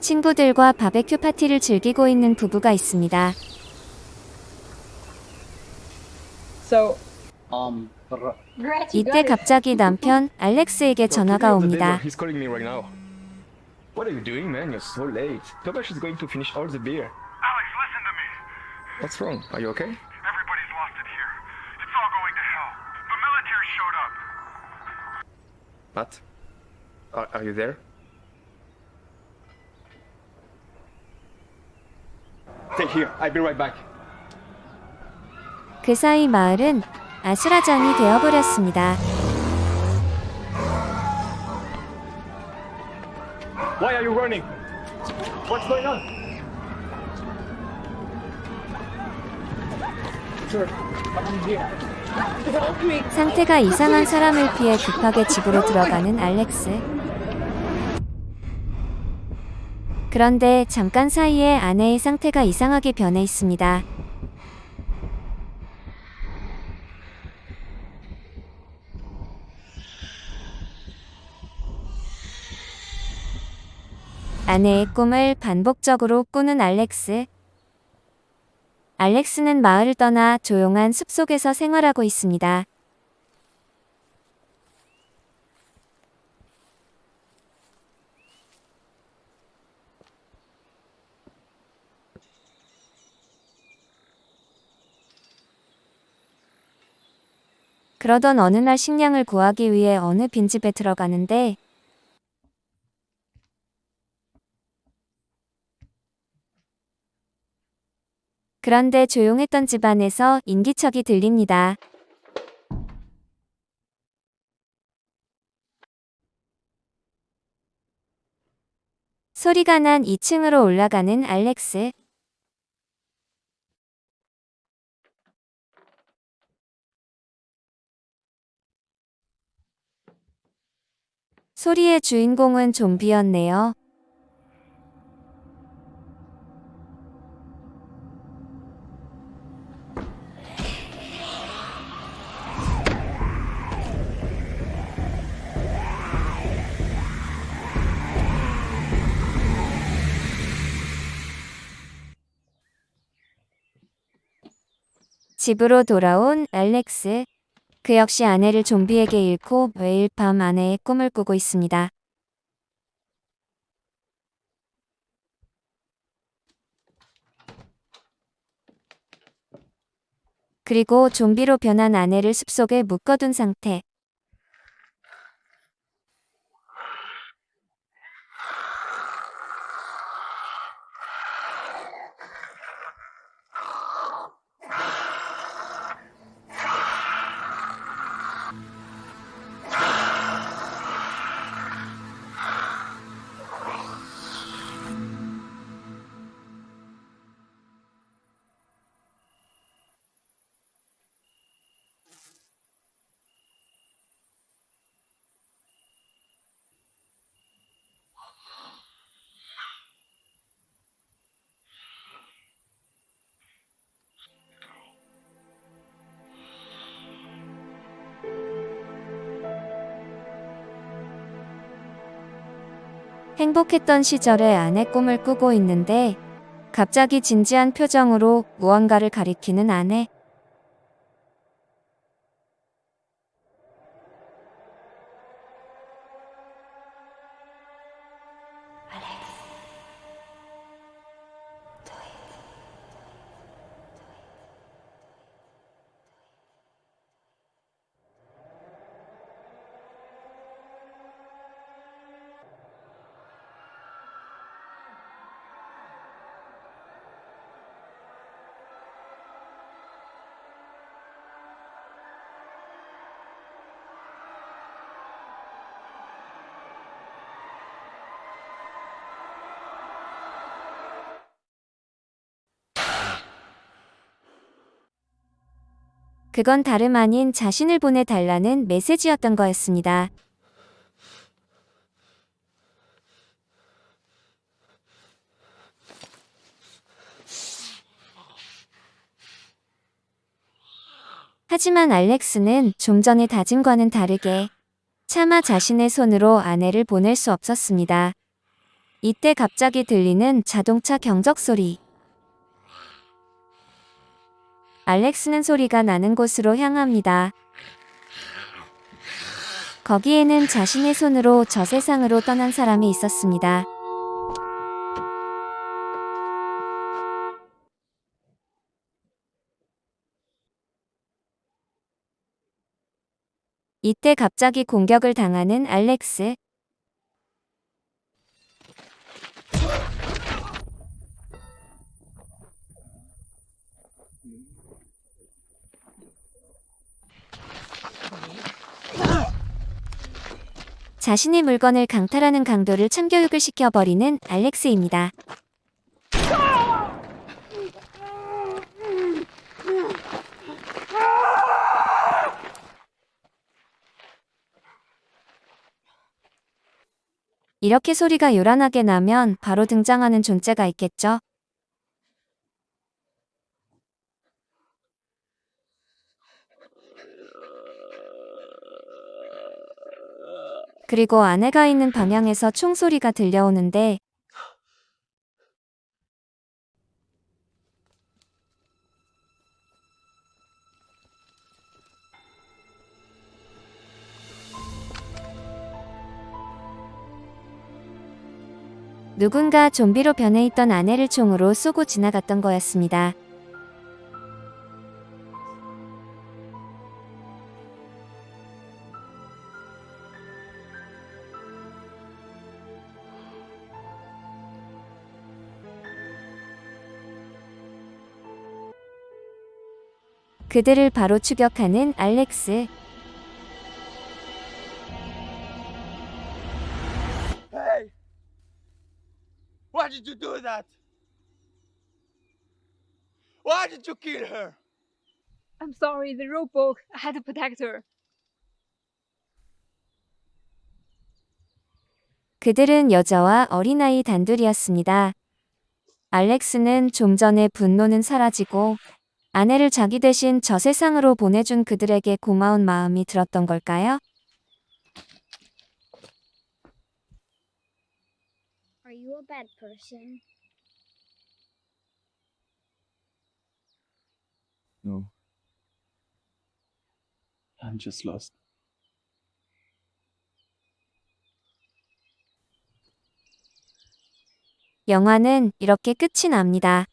친구들과 바베큐 파티를 즐기고 있는 부부가 있습니다. So, um, 이때 갑자기 남편 알렉스에게 전화가 옵니다. He's calling me right now. What are you doing, man? You're so late. Tobash is going to finish all the beer. Alex, listen to me. What's wrong? Are you okay? Matt? Are, are you there? Stay here. I'll be right back. 그 사이 마을은 아수라장이 되어버렸습니다. Why are you running? What's going on? Sir, I'm here. 상태가 이상한 사람을 피해 급하게 집으로 들어가는 알렉스. 그런데 잠깐 사이에 아내의 상태가 이상하게 변해 있습니다. 아내의 꿈을 반복적으로 꾸는 알렉스. 알렉스는 마을을 떠나 조용한 숲속에서 생활하고 있습니다. 그러던 어느 날 식량을 구하기 위해 어느 빈집에 들어가는데 그런데 조용했던 집안에서 인기척이 들립니다. 소리가 난 2층으로 올라가는 알렉스. 소리의 주인공은 좀비였네요. 집으로 돌아온 알렉스. 그 역시 아내를 좀비에게 잃고 매일 밤 아내의 꿈을 꾸고 있습니다. 그리고 좀비로 변한 아내를 숲속에 묶어둔 상태. 행복했던 시절에 아내 꿈을 꾸고 있는데 갑자기 진지한 표정으로 무언가를 가리키는 아내. 그건 다름 아닌 자신을 보내달라는 메시지였던 거였습니다. 하지만 알렉스는 좀 전의 다짐과는 다르게 차마 자신의 손으로 아내를 보낼 수 없었습니다. 이때 갑자기 들리는 자동차 경적 소리. 알렉스는 소리가 나는 곳으로 향합니다. 거기에는 자신의 손으로 저 세상으로 떠난 사람이 있었습니다. 이때 갑자기 공격을 당하는 알렉스. 자신의 물건을 강탈하는 강도를 참교육을 시켜버리는 알렉스입니다. 이렇게 소리가 요란하게 나면 바로 등장하는 존재가 있겠죠. 그리고 아내가 있는 방향에서 총소리가 들려오는데 누군가 좀비로 변해 있던 아내를 총으로 쏘고 지나갔던 거였습니다. 그들을 바로 추격하는 알렉스. Hey! Why did you do that? Why did you kill her? I'm sorry, the rope broke. I had to protect her. 그들은 여자와 어린아이 단둘이었습니다. 알렉스는 좀 전에 분노는 사라지고 아내를 자기 대신 저 세상으로 보내준 그들에게 고마운 마음이 들었던 걸까요? Are you a bad person? No. I'm just lost. 영화는 이렇게 끝이 납니다.